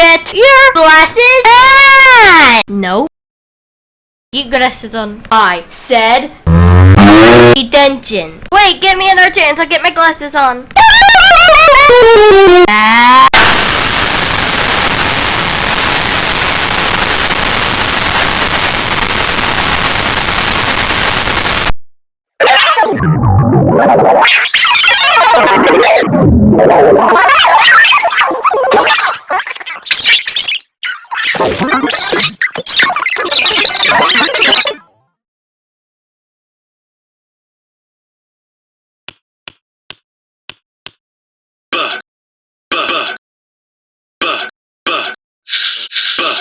get your glasses on! No. Get glasses on. I said detention. Wait, give me another chance. I'll get my glasses on. Buh. Buh. Buh. Buh. Buh.